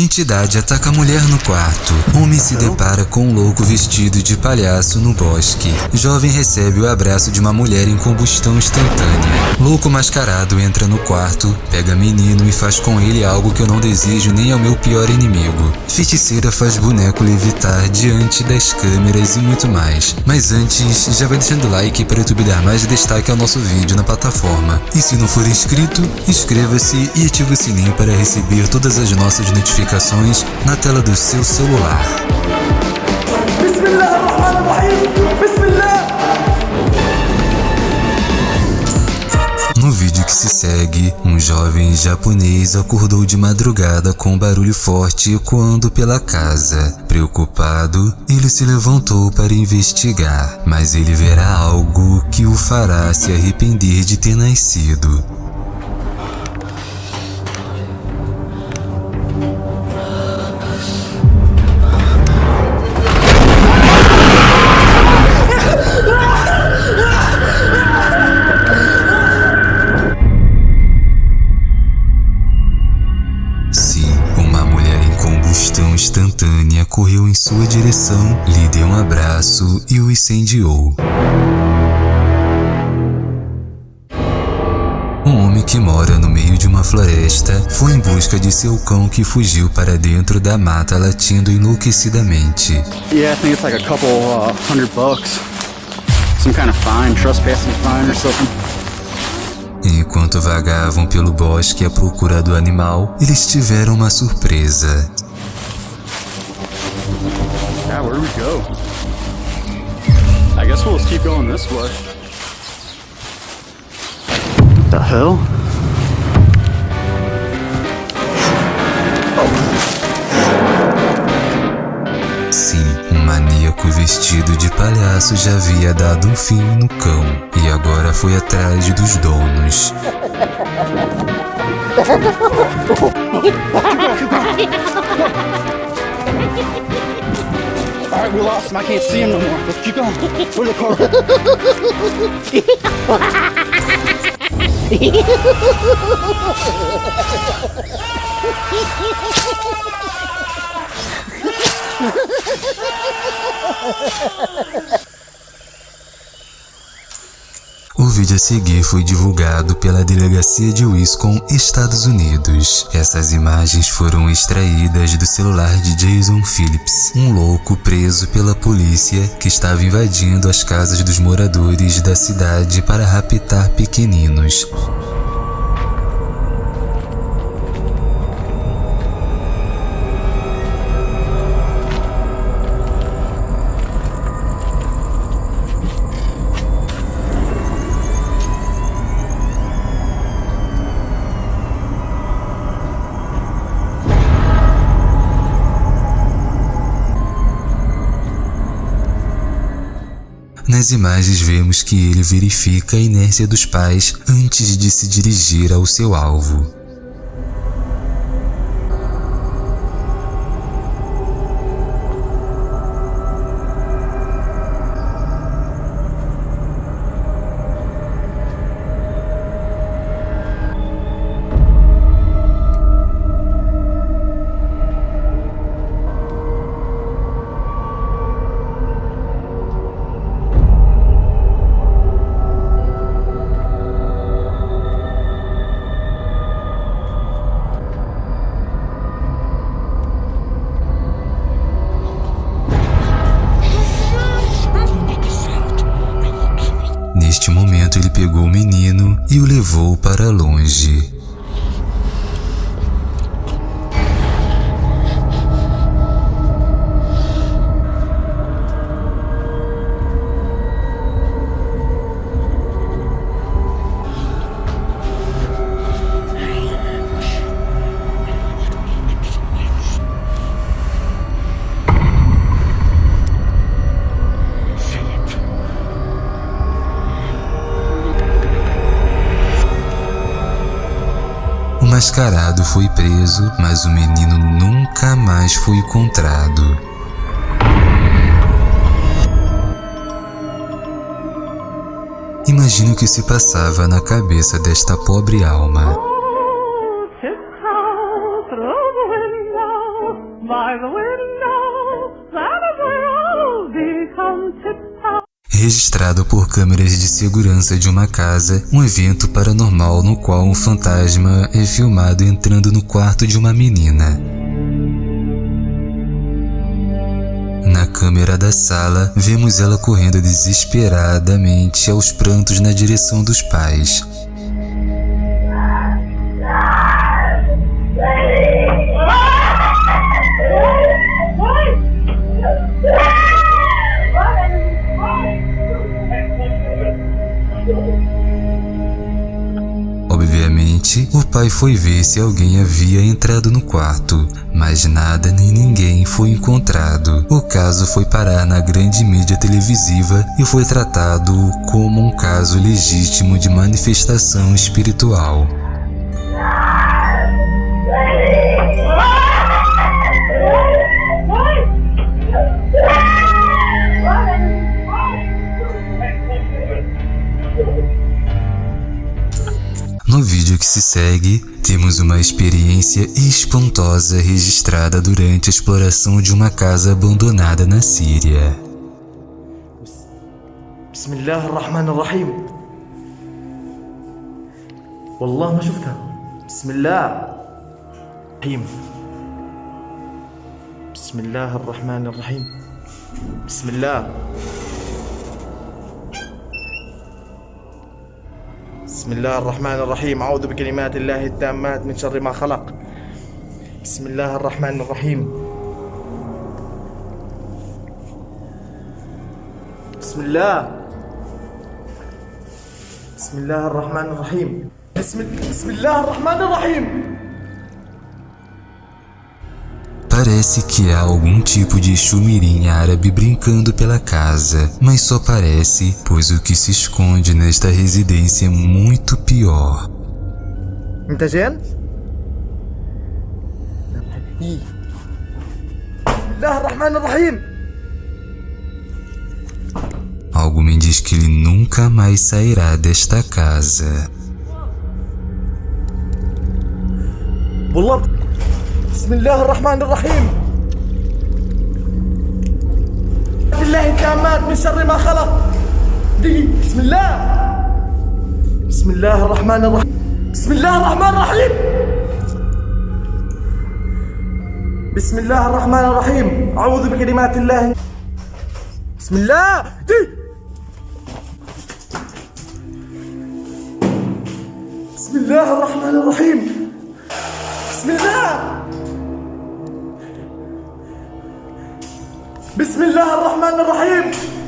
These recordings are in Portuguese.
Entidade ataca a mulher no quarto. Homem se depara com um louco vestido de palhaço no bosque. Jovem recebe o abraço de uma mulher em combustão instantânea. Louco mascarado entra no quarto, pega menino e faz com ele algo que eu não desejo nem ao meu pior inimigo. Feiticeira faz boneco levitar diante das câmeras e muito mais. Mas antes, já vai deixando like para o YouTube dar mais destaque ao nosso vídeo na plataforma. E se não for inscrito, inscreva-se e ative o sininho para receber todas as nossas notificações notificações na tela do seu celular. No vídeo que se segue, um jovem japonês acordou de madrugada com um barulho forte ecoando pela casa. Preocupado, ele se levantou para investigar, mas ele verá algo que o fará se arrepender de ter nascido. E o incendiou. Um homem que mora no meio de uma floresta foi em busca de seu cão que fugiu para dentro da mata latindo enlouquecidamente. Yeah, I think it's like a couple uh, hundred bucks. Some kind of fine, trespassing fine or something. Enquanto vagavam pelo bosque à procura do animal, eles tiveram uma surpresa. Yeah, guess we'll just keep going this way. What the hell? Sim, um maníaco vestido de palhaço já havia dado um fim no cão e agora foi atrás dos donos. Alright, we lost him. I can't see him no more. Let's keep going. Where's the car? O vídeo a seguir foi divulgado pela delegacia de Wisconsin, Estados Unidos. Essas imagens foram extraídas do celular de Jason Phillips, um louco preso pela polícia que estava invadindo as casas dos moradores da cidade para raptar pequeninos. Nas imagens vemos que ele verifica a inércia dos pais antes de se dirigir ao seu alvo. Para longe. Mascarado foi preso, mas o menino nunca mais foi encontrado. Imagine o que se passava na cabeça desta pobre alma. Registrado por câmeras de segurança de uma casa, um evento paranormal no qual um fantasma é filmado entrando no quarto de uma menina. Na câmera da sala, vemos ela correndo desesperadamente aos prantos na direção dos pais. Obviamente, o pai foi ver se alguém havia entrado no quarto, mas nada nem ninguém foi encontrado. O caso foi parar na grande mídia televisiva e foi tratado como um caso legítimo de manifestação espiritual. vídeo que se segue, temos uma experiência espantosa registrada durante a exploração de uma casa abandonada na Síria. بسم الله الرحمن الرحيم والله ما شفتها بسم الله الرحيم بسم الله الرحمن الرحيم بسم الله بسم الله الرحمن الرحيم. أعوذ بكلمات الله التامات من شر ما خلق. بسم الله الرحمن الرحيم. بسم الله. بسم الله الرحمن الرحيم. بسم, بسم الله الرحمن الرحيم. Parece que há algum tipo de chumirim árabe brincando pela casa, mas só parece, pois o que se esconde nesta residência é muito pior. انت جن؟ بسم الله الرحمن الرحيم Algo me diz que ele nunca mais sairá desta casa. والله بسم الله الرحمن الرحيم. بالله التامات من شر ما خلق. دقيق بسم الله. بسم الله الرحمن الرحيم. بسم الله الرحمن الرحيم. بسم الله الرحمن الرحيم. أعوذ بكلمات الله. بسم الله. دي. بسم الله الرحمن الرحيم. بسم الله. بسم الله الرحمن الرحيم.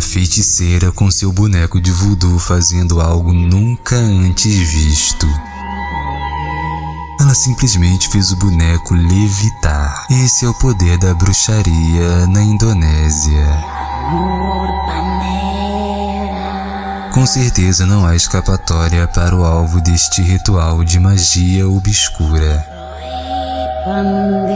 Feiticeira com seu boneco de voodoo fazendo algo nunca antes visto. Ela simplesmente fez o boneco levitar. Esse é o poder da bruxaria na Indonésia. Com certeza não há escapatória para o alvo deste ritual de magia obscura. O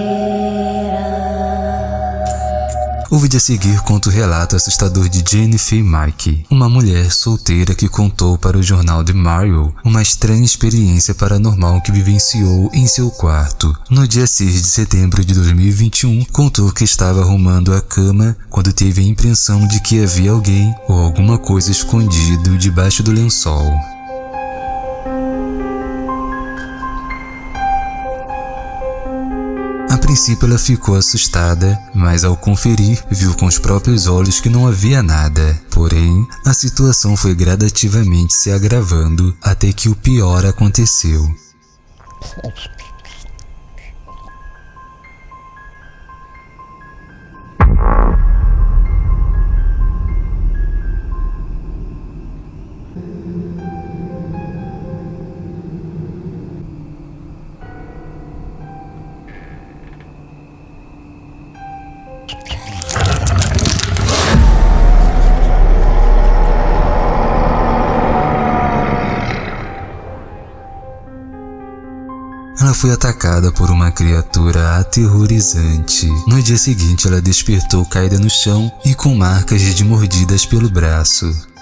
vídeo a seguir conta o relato assustador de Jennifer Mike, uma mulher solteira que contou para o jornal The Mario uma estranha experiência paranormal que vivenciou em seu quarto. No dia 6 de setembro de 2021, contou que estava arrumando a cama quando teve a impressão de que havia alguém ou alguma coisa escondido debaixo do lençol. Princípio ela ficou assustada, mas ao conferir, viu com os próprios olhos que não havia nada. Porém, a situação foi gradativamente se agravando até que o pior aconteceu. Foi atacada por uma criatura aterrorizante. No dia seguinte, ela despertou caída no chão e com marcas de mordidas pelo braço.